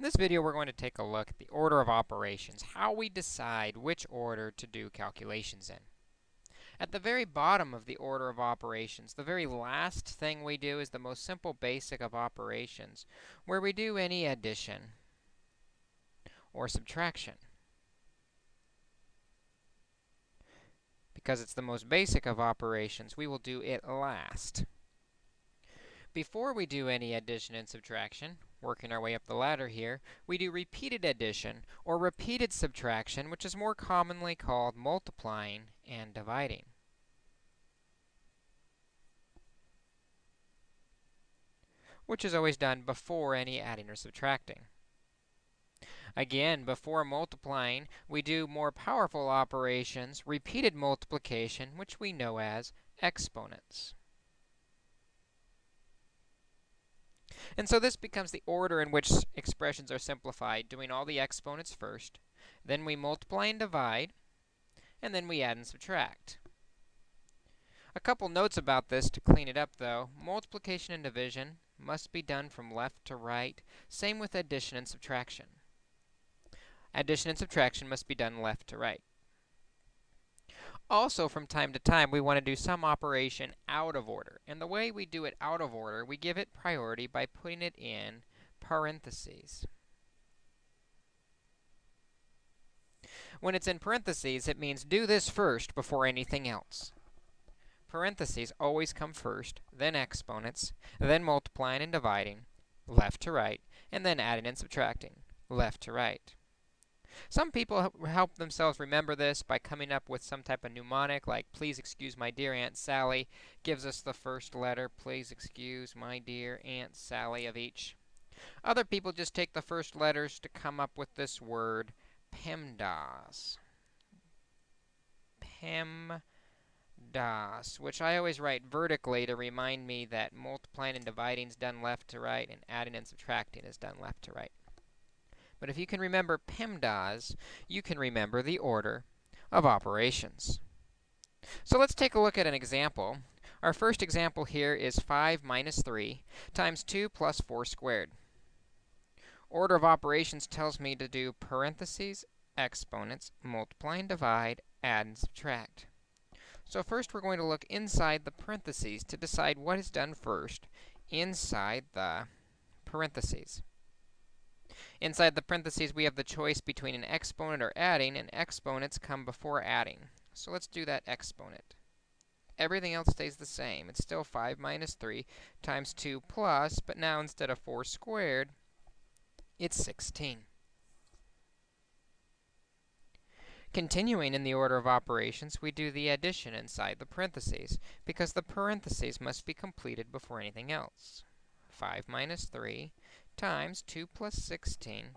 In this video, we're going to take a look at the order of operations, how we decide which order to do calculations in. At the very bottom of the order of operations, the very last thing we do is the most simple basic of operations, where we do any addition or subtraction. Because it's the most basic of operations, we will do it last. Before we do any addition and subtraction, working our way up the ladder here, we do repeated addition or repeated subtraction, which is more commonly called multiplying and dividing. which is always done before any adding or subtracting. Again, before multiplying, we do more powerful operations, repeated multiplication, which we know as exponents. And so this becomes the order in which expressions are simplified, doing all the exponents first. Then we multiply and divide, and then we add and subtract. A couple notes about this to clean it up, though. Multiplication and division must be done from left to right. Same with addition and subtraction. Addition and subtraction must be done left to right. Also, from time to time, we want to do some operation out of order. And the way we do it out of order, we give it priority by putting it in parentheses. When it's in parentheses, it means do this first before anything else. Parentheses always come first, then exponents, then multiplying and dividing, left to right, and then adding and subtracting, left to right. Some people help themselves remember this by coming up with some type of mnemonic, like, please excuse my dear Aunt Sally, gives us the first letter, please excuse my dear Aunt Sally of each. Other people just take the first letters to come up with this word, PEMDAS. PEMDAS, which I always write vertically to remind me that multiplying and dividing is done left to right, and adding and subtracting is done left to right. But if you can remember PEMDAS, you can remember the order of operations. So let's take a look at an example. Our first example here is 5 minus 3 times 2 plus 4 squared. Order of operations tells me to do parentheses, exponents, multiply and divide, add and subtract. So first we're going to look inside the parentheses to decide what is done first inside the parentheses. Inside the parentheses, we have the choice between an exponent or adding, and exponents come before adding. So let's do that exponent. Everything else stays the same. It's still 5 minus 3 times 2 plus, but now instead of 4 squared, it's 16. Continuing in the order of operations, we do the addition inside the parentheses, because the parentheses must be completed before anything else. 5 minus 3 times 2 plus 16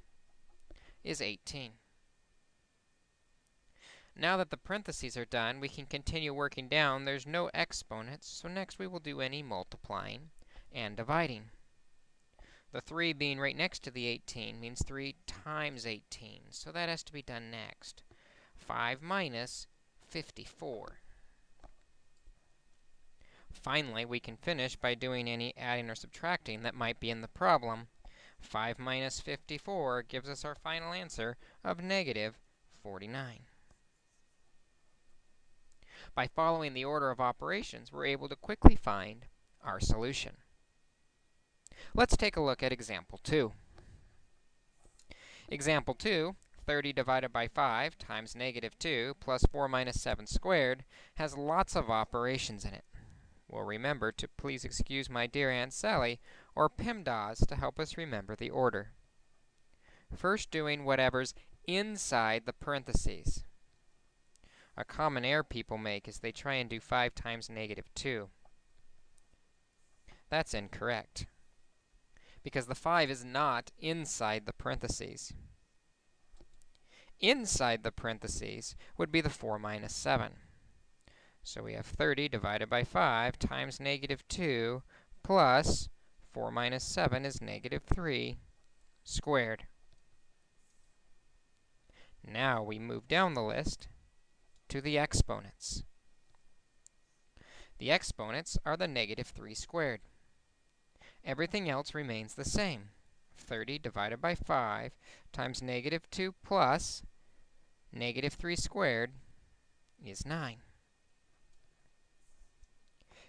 is 18. Now that the parentheses are done, we can continue working down. There's no exponents, so next we will do any multiplying and dividing. The 3 being right next to the 18 means 3 times 18, so that has to be done next. 5 minus 54. Finally, we can finish by doing any adding or subtracting that might be in the problem. 5 minus 54 gives us our final answer of negative 49. By following the order of operations, we're able to quickly find our solution. Let's take a look at example 2. Example 2, 30 divided by 5 times negative 2 plus 4 minus 7 squared has lots of operations in it. Well, remember to please excuse my dear Aunt Sally, or PEMDAS, to help us remember the order. First doing whatever's inside the parentheses. A common error people make is they try and do 5 times negative 2. That's incorrect, because the 5 is not inside the parentheses. Inside the parentheses would be the 4 minus 7. So we have 30 divided by 5 times negative 2 plus 4 minus 7 is negative 3 squared. Now we move down the list to the exponents. The exponents are the negative 3 squared. Everything else remains the same. 30 divided by 5 times negative 2 plus negative 3 squared is 9.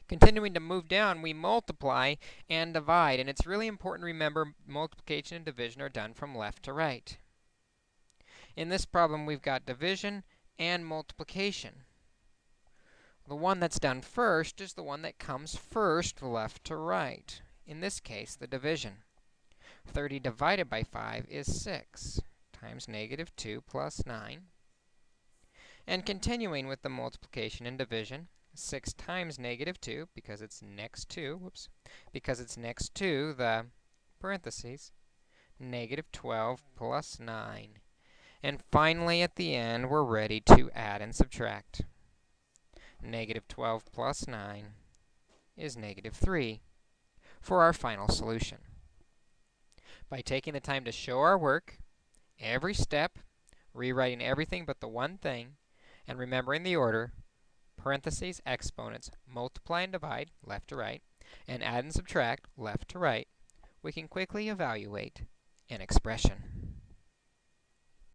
Continuing to move down, we multiply and divide, and it's really important to remember multiplication and division are done from left to right. In this problem, we've got division and multiplication. The one that's done first is the one that comes first left to right. In this case, the division. 30 divided by 5 is 6 times negative 2 plus 9. And continuing with the multiplication and division, 6 times negative 2, because it's next to, whoops, because it's next to the parentheses, negative 12 plus 9. And finally, at the end, we're ready to add and subtract. Negative 12 plus 9 is negative 3 for our final solution. By taking the time to show our work, every step, rewriting everything but the one thing, and remembering the order, parentheses, exponents, multiply and divide, left to right, and add and subtract, left to right, we can quickly evaluate an expression.